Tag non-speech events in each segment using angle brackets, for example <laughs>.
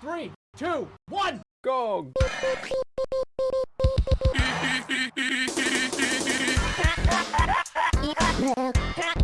Three, two, one, go! Yeah. <laughs>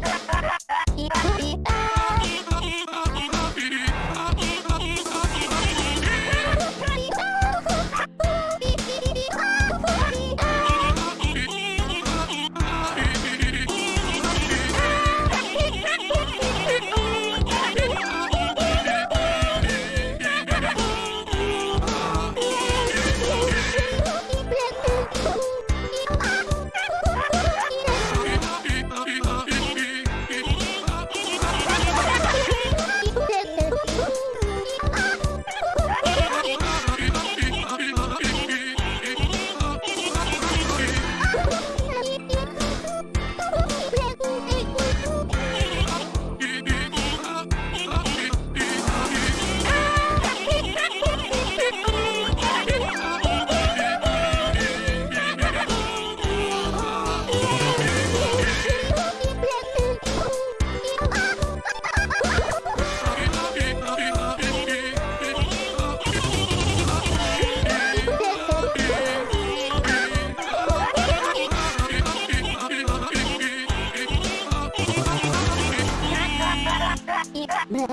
Beep.